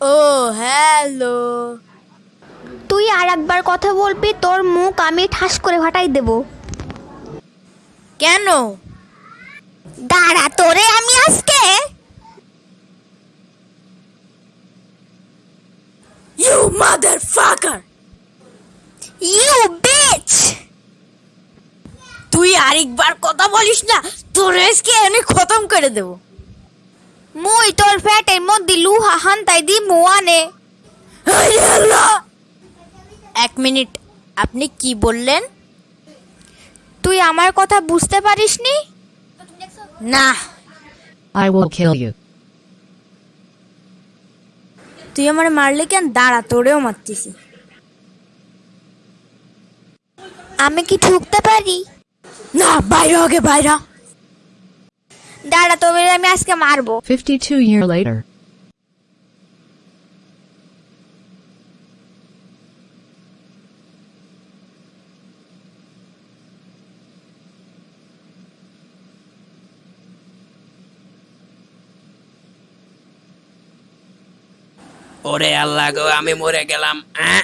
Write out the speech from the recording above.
ও hello. তুই আর একবার কথা বলবি তোর মুখ আমি ঠাস করে ফাটাই দেব। কেন? দাঁড়া তোরে আমি আজকে you mother fucker you bitch তুই আরেকবার কথা বলিস না তোর আজকে এনে খতম করে দেব। মুই তোর ফ্যাটের মধ্যে লুহা হান্তাই দি মুয়ানে! এক মিনিট আপনি কি বললেন? তুই আমার কথা বুঝতে পারিসনি? না। I will kill you. তুই আমার মারলে কেন? দাঁড়া তোরেও মারতেছি। আমি কি ঠুকতে পারি? না বাইরে আগে বাইরা। দাঁড়া তোরে আমি আজকে মারবো 52 year later. ওরে আল্লাহ গো আমি মরে গেলাম আহ!